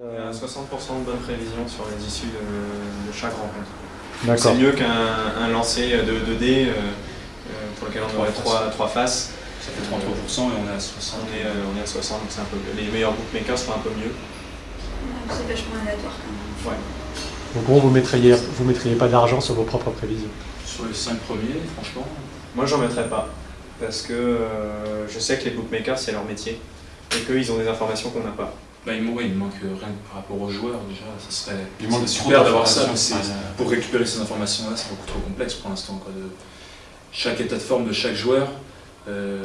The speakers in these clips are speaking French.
Il y a 60% de bonnes prévisions sur les issues de, de chaque rencontre. C'est mieux qu'un un lancer de 2D euh, euh, pour lequel on aurait Trois 3, faces. Ça fait 33% et on est à 60. On est, euh, on est à 60, donc c'est un peu Les meilleurs bookmakers sont un peu mieux. C'est vachement aléatoire quand même. Ouais. Donc bon, vous mettriez, vous mettriez pas d'argent sur vos propres prévisions. Sur les 5 premiers, franchement, Moi, j'en mettrais pas. Parce que euh, je sais que les bookmakers, c'est leur métier. Et qu'ils ont des informations qu'on n'a pas. Bah, il, manque, ouais, il manque rien par rapport aux joueurs déjà. Ça serait, Il manque super d'avoir ça, mais c'est- enfin, pour récupérer ces informations-là, c'est beaucoup trop complexe pour l'instant. de Chaque état de forme de chaque joueur. euh,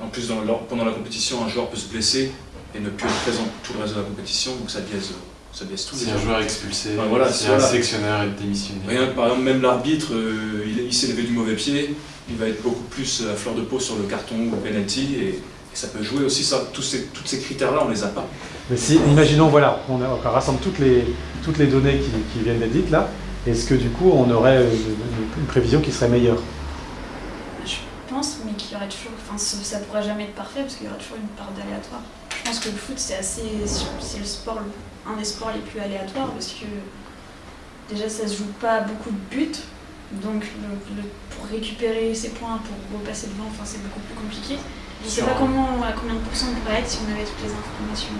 en plus, dans pendant la compétition, un joueur peut se blesser et ne plus être présent tout le reste de la compétition, donc ça biaise, ça biaise tout. Si déjà. un joueur expulsé, Ouais, voilà, si c'est- un voilà. sélectionneur est démissionné. Rien que par exemple, même l'arbitre, euh, il, il s'est levé du mauvais pied, il va être beaucoup plus à fleur de peau sur le carton ou le penalty, et, et ça peut jouer aussi. Ça, tous ces, tous ces critères-là, on les a pas. Mais si, imaginons, voilà, on, a- on rassemble toutes les, toutes les données qui, qui viennent d'être dites là, est-ce que du coup on aurait une, une- prévision qui serait meilleure? Je pense, mais qu'il y aurait toujours. Enfin, ça ça pourra jamais être parfait parce qu'il y aura toujours une part d'aléatoire. Je pense que le foot, c'est assez. C'est le sport, un des sports les plus aléatoires parce que déjà, ça se joue pas à beaucoup de buts. Donc, le- le- pour récupérer ses points, pour repasser devant, enfin, c'est beaucoup plus compliqué. Je sais Sur pas comment, à combien de pourcents on pourrait être si on avait toutes les informations.